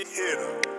Hit him.